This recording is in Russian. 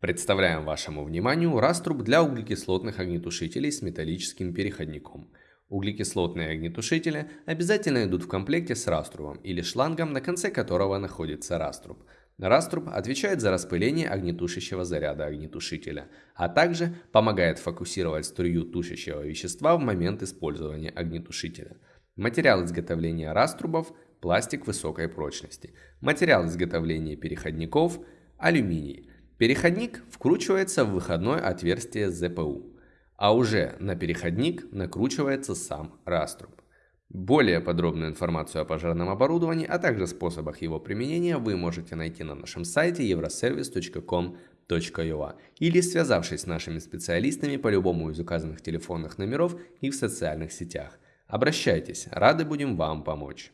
Представляем вашему вниманию раструб для углекислотных огнетушителей с металлическим переходником. Углекислотные огнетушители обязательно идут в комплекте с раструбом или шлангом, на конце которого находится раструб. Раструб отвечает за распыление огнетушащего заряда огнетушителя, а также помогает фокусировать струю тушащего вещества в момент использования огнетушителя. Материал изготовления раструбов – пластик высокой прочности. Материал изготовления переходников – алюминий. Переходник вкручивается в выходное отверстие ЗПУ, а уже на переходник накручивается сам раструб. Более подробную информацию о пожарном оборудовании, а также способах его применения вы можете найти на нашем сайте euroservice.com.ua или связавшись с нашими специалистами по любому из указанных телефонных номеров и в социальных сетях. Обращайтесь, рады будем вам помочь.